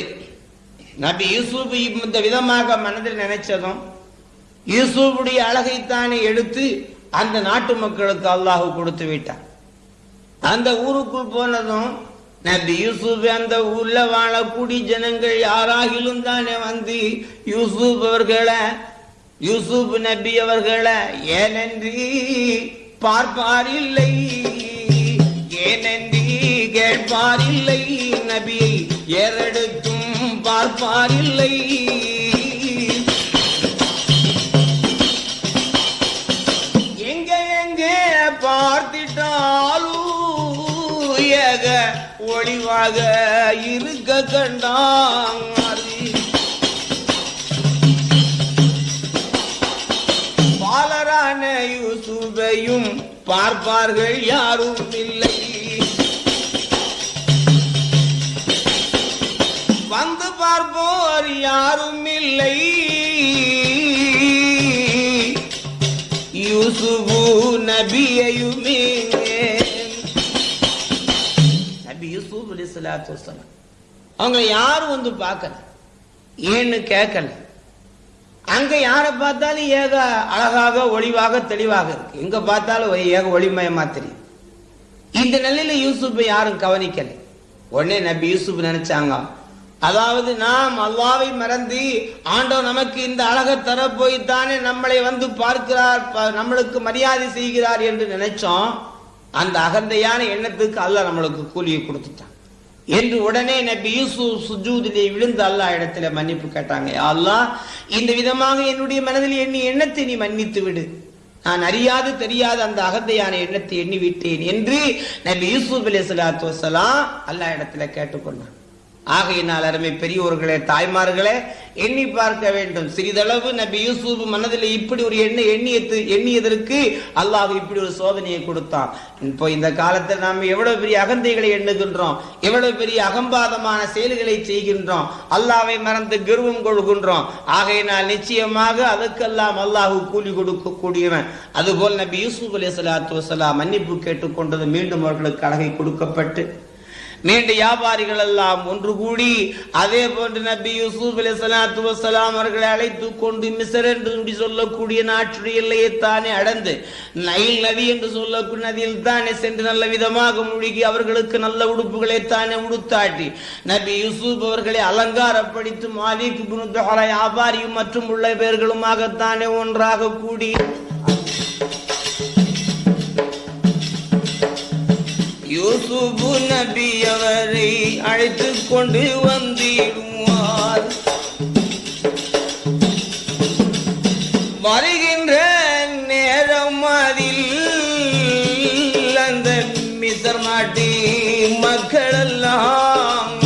நபி யூசுப் இந்த விதமாக மனதில் நினைச்சதும் யூசுஃபுடைய அழகைத்தானே எடுத்து அந்த நாட்டு மக்களுக்கு அல்லாஹு கொடுத்து விட்டான். அந்த ஊருக்குள் போனதும் நபி யூசுப் அந்த ஊர்ல வாழக்கூடிய ஜனங்கள் யாராகிலும் தானே வந்து யூசுப் அவர்களை யூசுப் நபி அவர்களை ஏனென்று பார்ப்பாரில்லை. ஏனென்று கேட்பாரில்லை. நபியை ஏறெடுத்தும் பார்ப்பாரில்லை. எங்க வடிவாக இருக்க கண்டாங்க பாலரான யூசுபையும் பார்ப்பார்கள் யாரும் இல்லை. வந்து பார்ப்போர் யாரும் இல்லை. யூசுபு நபியையுமே நபி யூசுப் அலிஸ்லாத்து வசலாம் அவங்க யாரும் வந்து பார்க்கல. ஏன்னு கேட்கல. அங்க யாரை பார்த்தாலும் ஏக அழகாக ஒளிவாக தெளிவாக இருக்கு. எங்க பார்த்தாலும் ஏக ஒளிமயமா தெரியும் இந்த நிலையில யூசுப்பை யாரும் கவனிக்கல. உடனே நபி யூசுப் நினைச்சாங்க அதாவது நாம் அல்லாவை மறந்து ஆண்டவர் நமக்கு இந்த அழகை தர போய்த்தானே நம்மளை வந்து பார்க்கிறார் ப- நம்மளுக்கு மரியாதை செய்கிறார் என்று நினைச்சோம். அந்த அகந்தையான எண்ணத்துக்கு அல்லாஹ் நம்மளுக்கு கூலியை கொடுத்துட்டான். என்று உடனே நபி யூசுப் சுஜூதிலே விழுந்து அல்லாஹ் இடத்துல மன்னிப்பு கேட்டாங்க. அல்லாஹ் இந்த விதமாக என்னுடைய மனதில் எண்ணி எண்ணத்தை நீ மன்னித்து விடு. நான் அறியாது தெரியாத அந்த அகந்தையான எண்ணத்தை எண்ணி விட்டேன் என்று நபி யூசுப் அலி சலாத்து வசலாம் அல்லா இடத்துல கேட்டுக்கொண்டான். ஆகையினால் அருமை பெரியோர்களே தாய்மார்களே எண்ணி பார்க்க வேண்டும். சிறிதளவு நபி யூசுப் மனதில் இப்படி ஒரு எண்ணெய் எண்ணியது எண்ணியதற்கு அல்லாஹ் இப்படி ஒரு சோதனையை கொடுத்தான். இப்போ இந்த காலத்தில் நாம் எவ்வளவு பெரிய அகந்தைகளை எண்ணுகின்றோம் எவ்வளவு பெரிய அகம்பாதமான செயல்களை செய்கின்றோம் அல்லாவை மறந்து கர்வம் கொள்கின்றோம். ஆகையினால் நிச்சயமாக அதுக்கெல்லாம் அல்லாஹ் கூலி கொடுக்கக்கூடியவன். அதுபோல் நபி யூசுப் அலி சலாத்து வசலாம் மன்னிப்பு கேட்டுக்கொண்டது மீண்டும் அவர்களுக்கு அழகை கொடுக்கப்பட்டு நீண்ட வியாபாரிகள் எல்லாம் ஒன்று கூடி அதே போன்று நபி யூசுப் அலி சலாத்து வசலாம் அவர்களை அழைத்து கொண்டு மிசர் என்று இப்படி சொல்லக்கூடிய நாட்டுடைய எல்லையை தானே அடைந்து நைல் நதி என்று சொல்லக்கூடிய நதியில் தானே சென்று நல்ல விதமாக மூழ்கி அவர்களுக்கு நல்ல உடுப்புகளை தானே உடுத்தாட்டி நபி யூசுப் அவர்களை அலங்காரப்படுத்தி மாலிக் வியாபாரியும் மற்றும் உள்ள பேர்களுமாகத்தானே ஒன்றாக கூடி யூசுபு நபி அவரை அழைத்து கொண்டு வந்திடுவார். வருகின்ற நேரம் அதில் அந்த மிசர் நாட்டி மக்கள் எல்லாம்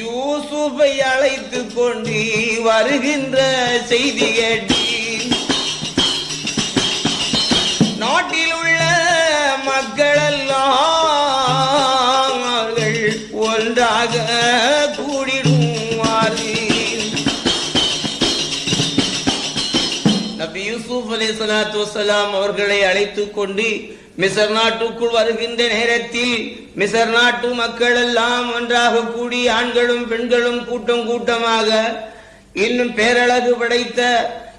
யூசுஃபை அழைத்து கொண்டு வருகின்ற செய்தி கேட்டு அலி சலாத்து வசலாம் அவர்களை அழைத்து கொண்டு மிசர் நாட்டுக்குள் வருகின்ற நேரத்தில் மிசர் நாட்டு மக்கள் எல்லாம் ஒன்றாக கூடி ஆண்களும் பெண்களும் கூட்டம் கூட்டமாக இன்னும் பேரழகு படைத்த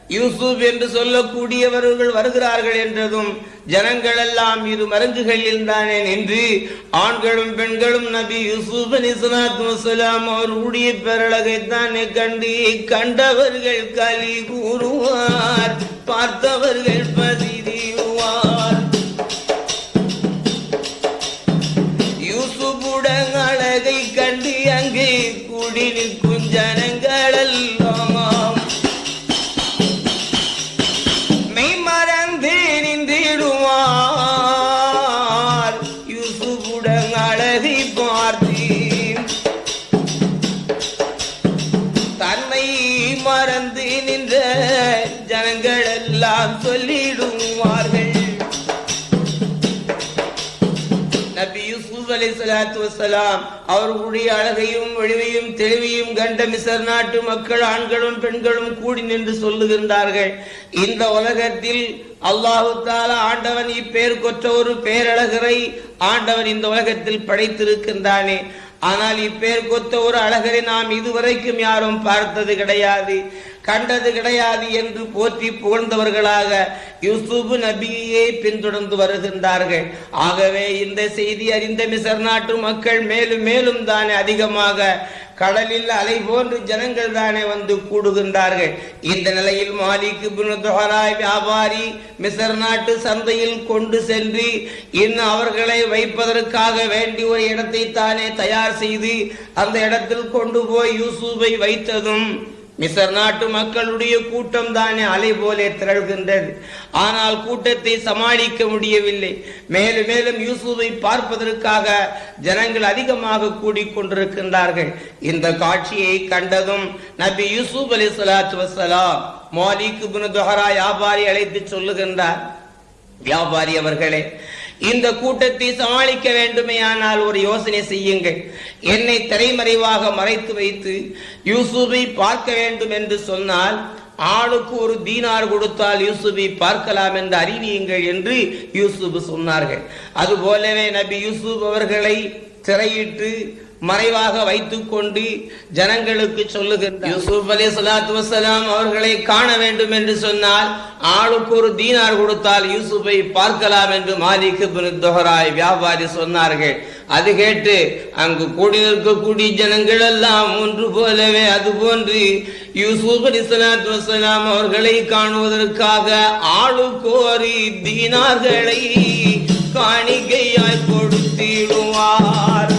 யூசுப் என்று சொல்லக்கூடியவர்கள் வருகிறார்கள் என்றதும் ஜனங்கள் எல்லாம் இரு மருங்குகளில் தானே நின்று ஆண்களும் பெண்களும் நபி யூசுப் அலி சலாத்து வசலாம் அவர்களுடைய பேரழகை தானே கண்டு கண்டவர்கள் களி கூறுவார். பார்த்தவர்கள் பதி சலாத்து அவர்களுடைய அழகையும் ஒளிவையும் தெளிவையும் கண்ட மிசர் நாட்டு மக்கள் ஆண்களும் பெண்களும் கூடி நின்று சொல்லுகின்றார்கள். இந்த உலகத்தில் அல்லாஹு தாலா ஆண்டவன் இப்பேர் கொற்ற ஒரு பேரழகரை ஆண்டவன் இந்த உலகத்தில் படைத்திருக்கின்றானே. ஆனால் இப்பேர் கொத்த ஒரு அழகரை நாம் இதுவரைக்கும் யாரும் பார்த்தது கிடையாது. கண்டது கிடையாது என்று போற்றி புகழ்ந்தவர்களாக யூசுப் நபியை பின்தொடர்ந்து வருகின்றார்கள். ஆகவே இந்த செய்தி அறிந்த மிசர் நாட்டு மக்கள் மேலும் மேலும் தானே அதிகமாக கடலில் அலை போன்று ஜனங்கள் தானே வந்து கூடுகின்றார்கள். இந்த நிலையில் மாலிக்கு வியாபாரி மிசர் நாட்டு சந்தையில் கொண்டு சென்று இன்னும் அவர்களை வைப்பதற்காக வேண்டி ஒரு இடத்தை தானே தயார் செய்து அந்த இடத்தில் கொண்டு போய் யூசுஃபை வைத்ததும் மிசர் நாட்டு மக்களுடைய கூட்டம் தானே அலை போலே திரள்கின்றது. ஆனால் கூட்டத்தை சமாளிக்க முடியவில்லை. மேலும் மேலும் யூசுவை பார்ப்பதற்காக ஜனங்கள் அதிகமாக கூடிக்கொண்டிருக்கின்றார்கள். இந்த காட்சியை கண்டதும் நபி யூசுப் அலி சலாத்து வசலாம் மாலிக் துஹரா வியாபாரி அழைத்து சொல்லுகின்றார். வியாபாரி அவர்களே இந்த கூட்டத்தை சமாளிக்க வேண்டுமேயானால் ஒரு யோசனை செய்யுங்கள். என்னை திரைமறைவாக மறைத்து வைத்து யூசுஃபை பார்க்க வேண்டும் என்று சொன்னால் ஆளுக்கு ஒரு தீனார் கொடுத்தால் யூசுபை பார்க்கலாம் என்று அறிவியுங்கள் என்று யூசுப் சொன்னார்கள். அதுபோலவே நபி யூசுப் அவர்களை திரையிட்டு மறைவாக வைத்துக் கொண்டு ஜனங்களுக்கு சொல்லுகின்றார். யூசுப் அலி சலாத்து வசலாம் அவர்களை காண வேண்டும் என்று சொன்னால் ஆளுக்கு ஒரு தீனார் கொடுத்தால் யூசுஃபை பார்க்கலாம் என்று மாலிக் தொஹராய் வியாபாரி சொன்னார்கள். அது கேட்டு அங்கு கூடி இருக்கக்கூடிய ஜனங்கள் எல்லாம் ஒன்று போலவே அது போன்று யூசுப் அலி சலாத்து வசலாம் அவர்களை காணுவதற்காக ஆளுக்கோரி தீனார்களை காணிக்கையாய் கொடுத்திடுவார்.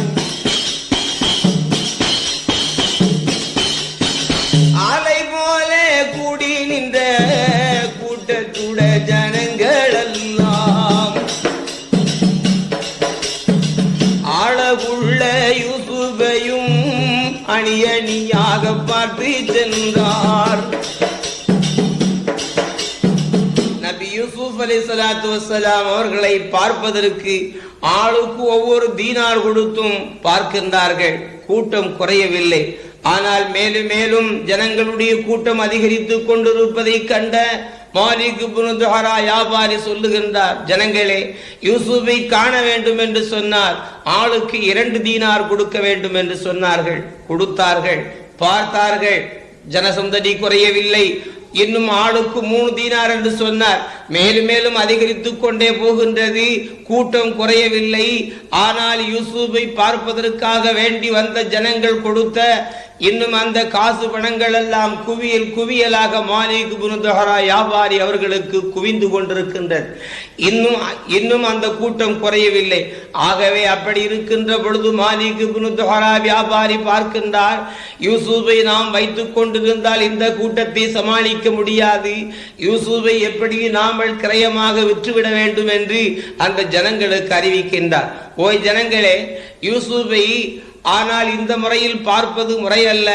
அணியாக சென்றார். நபி யூசுப் அலி சலாத்து வசலாம் அவர்களை பார்ப்பதற்கு ஆளுக்கு ஒவ்வொரு தீனார் கொடுத்தும் பார்க்கின்றார்கள். கூட்டம் குறையவில்லை. ஆனால் மேலும் மேலும் ஜனங்களுடைய கூட்டம் அதிகரித்து கொண்டிருப்பதை கண்ட மாலிக் புனதுஹரா வியாபாரி சொல்லுகின்றார் ஜனங்களே யூசுஃபை காண வேண்டும் என்று சொன்னார் ஆளுக்கு இரண்டு தீனார் கொடுக்க வேண்டும் என்று சொன்னார்கள். கொடுத்தார்கள். பார்த்தார்கள். ஜனசந்ததி குறையவில்லை. இன்னும் ஆளுக்கு மூணு தீனார் என்று சொன்னார். மேலும் மேலும் அதிகரித்துக் கொண்டே போகின்றது. கூட்டம் குறையவில்லை. ஆனால் யூசுஃபை பார்ப்பதற்காக வேண்டி வந்த ஜனங்கள் கொடுத்த இன்னும் அந்த காசு பணங்கள் எல்லாம் குவியல் குவியலாக மாலிக் புனுதஹரா வியாபாரி அவர்களுக்கு குவிந்து கொண்டிருக்கின்றது இன்னும் இன்னும் அந்த கூட்டம் குறையவில்லை. ஆகவே அப்படி இருக்கின்ற பொழுது மாலிக் புனுதஹரா வியாபாரி பார்க்கின்றார். யூசுஃபை நாம் வைத்துக் கொண்டிருந்தால் இந்த கூட்டத்தை சமாளிக்க முடியாது. யூசுஃபை எப்படி நாமல் கிரயமாக விற்றுவிட வேண்டும் என்று அந்த ஜனங்களுக்கு அறிவிக்கின்றார். ஓய் ஜனங்களே யூசுஃபை ஆனால் இந்த முறையில் பார்ப்பது முறையல்ல.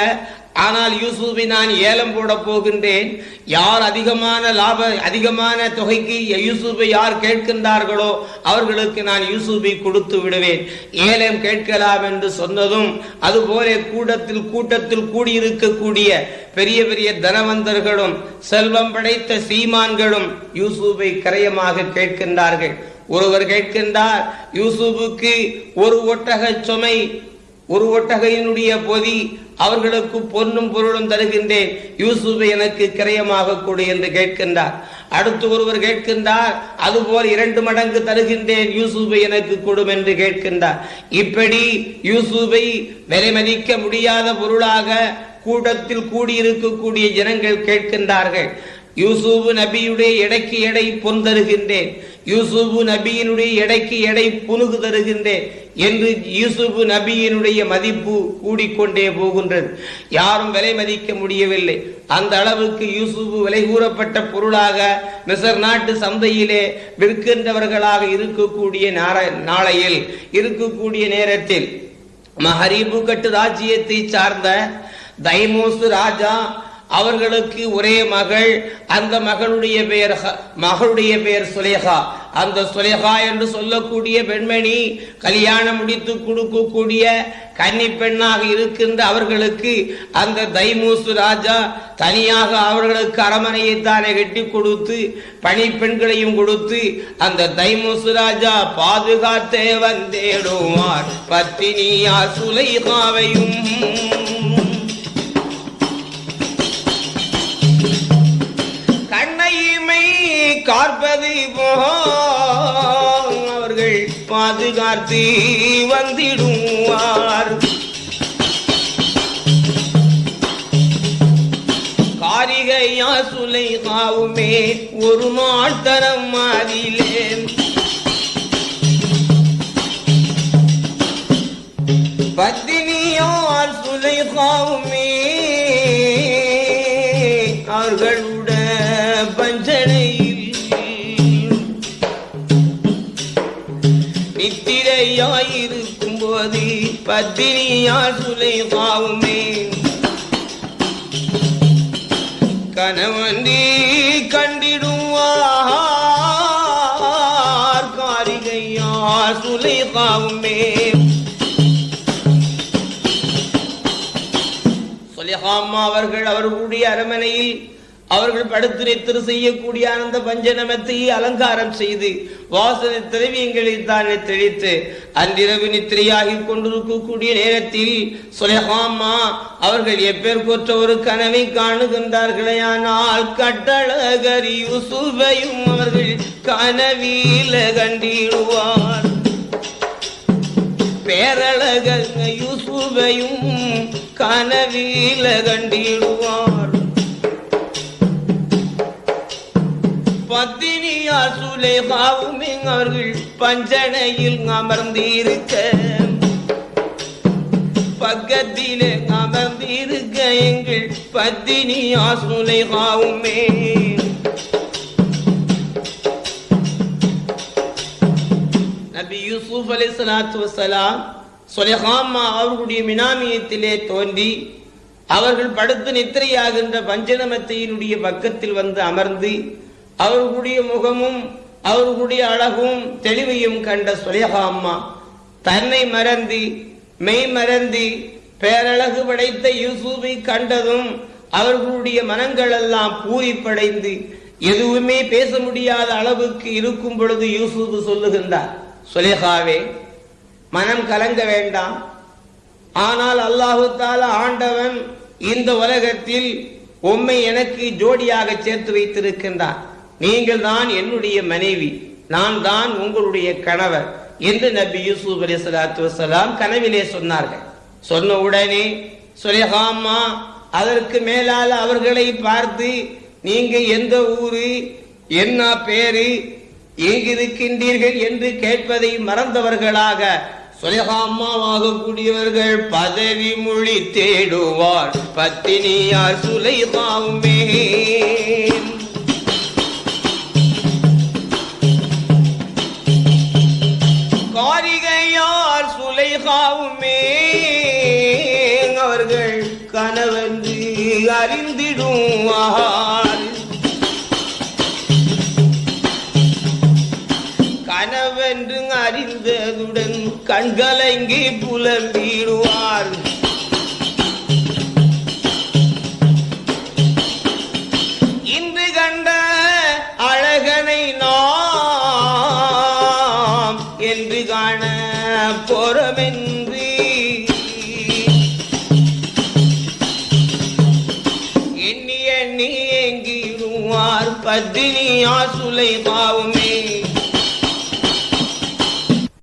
ஆனால் யூசுஃபை நான் ஏலம் போட போகின்றேன். யார் அதிகமான லாப அதிகமான தொகைக்கு யூசுஃபை யார் கேட்கின்றார்களோ அவர்களுக்கு நான் யூசுஃபை கொடுத்து விடுவேன். ஏலம் கேட்கலாம் என்று சொன்னதும் அதுபோல கூட்டத்தில் கூட்டத்தில் கூடியிருக்கக்கூடிய பெரிய பெரிய தனவந்தர்களும் செல்வம் படைத்த சீமான்களும் யூசுஃபை கரையமாக கேட்கின்றார்கள். ஒருவர் கேட்கின்றார் யூசுஃபுக்கு ஒரு ஒட்டக சுமை ஒரு ஒட்டகையினுடைய பொதி அவர்களுக்கு பொன்னும் பொருளும் தருகின்றேன். யூசுஃபை எனக்கு கிரயமாக கொடு என்று கேட்கின்றார். அடுத்து ஒருவர் கேட்கின்றார் அதுபோல் இரண்டு மடங்கு தருகின்றேன் யூசுஃபை எனக்கு கொடும் என்று கேட்கின்றார். இப்படி யூசுஃபை விலை மதிக்க முடியாத பொருளாக கூட்டத்தில் கூடியிருக்கக்கூடிய ஜனங்கள் கேட்கின்றார்கள். யூசுபு நபியுடைய எடைக்கு எடை பொன் தருகின்றேன். யூசுபு நபியினுடைய எடைக்கு எடை புனுகு தருகின்றேன் என்று யூசுபு நபியினுடைய மதிப்பு கூடிக்கொண்டே போகின்றது. யாரும் விலை மதிக்க முடியவில்லை. அந்த அளவுக்கு யூசுபு விலை கூறப்பட்ட பொருளாக மிசர் நாட்டு சந்தையிலே விற்கின்றவர்களாக இருக்கக்கூடிய நாளையில் இருக்கக்கூடிய நேரத்தில் மஹரீபு கட்டு ராஜ்யத்தை சார்ந்த தைமோசு ராஜா அவர்களுக்கு ஒரே மகள் அந்த மகளுடைய பெயர் மகளுடைய பெயர் சுலேகா. அந்த சுலேகா என்று சொல்லக்கூடிய பெண்மணி கல்யாணம் முடித்து கொடுக்கக்கூடிய கன்னி பெண்ணாக இருக்கின்ற அவர்களுக்கு அந்த தைமூசு ராஜா தனியாக அவர்களுக்கு அரமனையை தானே கட்டி கொடுத்து பணி பெண்களையும் கொடுத்து அந்த தைமூசு ராஜா பாதுகாத்தே வந்தேடுவார். பத்தினியா சுலைகாவையும் காற்பது போல் அவர்கள் பாதுகாத்து வந்திடுவார். காரிகையா சுலை காவுமே ஒரு நாள் தரம் பத்தினியார் சுலை காவுமே அவர்கள் நித்திரையாயிருக்கும் போது பத்தினியார் சுலை காவுமே கணவன்றி கண்டிடுவார் காரிகையார் சுலை காவுமே சொலிஹாமா அவர்கள் அவர்களுடைய அரமனையில் அவர்கள் படுத்து திரு செய்யக்கூடிய அந்த பஞ்சநமத்தை அலங்காரம் செய்து வாசனை திரவியங்களில் தானே தெளித்து அன்றிரவு நித்திரையாகி கொண்டிருக்கக்கூடிய நேரத்தில் சொலிஹாமா அவர்கள் எப்பேர் கொற்ற ஒரு கனவை காணுகின்றார்களே ஆனால் கட்டழகரி யூசுஃபையும் அவர்கள் கனவில கண்டிடுவார். பேரழகர் யூசுஃபையும் கனவில கண்டிடுவார். பத்தினியார் சுலேகாவும் அவர்கள் பஞ்சனையில் அமர்ந்திருக்க. பக்கத்திலே அமர்ந்திருக்க எங்கள் பத்தினியார் சுலேகாவுமே. நபி யூசுப் அலி சலாத்து வசலாம் சொலஹாமா அவர்களுடைய மினாமியத்திலே தோன்றி அவர்கள் படுத்து நித்திரையாகின்ற பஞ்சநமத்தையினுடைய பக்கத்தில் வந்து அமர்ந்து அவர்களுடைய முகமும் அவர்களுடைய அழகும் தெளிவையும் கண்ட சுலேஹாம்மா தன்னை மறந்தி மெய் மறந்தி பேரழகு படைத்த யூசுஃபை கண்டதும் அவர்களுடைய மனங்கள் எல்லாம் பூரிப்படைந்து எதுவுமே பேச முடியாத அளவுக்கு இருக்கும் பொழுது யூசுப் சொல்லுகின்றார் சுலேகாவே மனம் கலங்க வேண்டாம். ஆனால் அல்லாஹு ஆண்டவன் இந்த உலகத்தில் உம்மை எனக்கு ஜோடியாக சேர்த்து வைத்திருக்கின்றான். நீங்கள் தான் என்னுடைய மனைவி நான் தான் உங்களுடைய கணவர் என்று நபி யூசுப் அலி சலாத்து வசலாம் கனவிலே சொன்னார்கள். சொன்ன உடனே சுலேஹாமா அதற்கு மேலால் அவர்களை பார்த்து நீங்க எந்த ஊரு என்ன பேரு எங்கிருக்கின்றீர்கள் என்று கேட்பதை மறந்தவர்களாக சுலேகாமாவாக கூடியவர்கள் பதவி மொழி தேடுவார். பத்தினியார் சுலைகாவுமே சுலைகாவுமே அவர்கள் கனவென்று அறிந்திடுவார் கனவென்று அறிந்ததுடன் கண்கலங்கி புலம்பிடுவார்கள். எண்ணி எண்ணி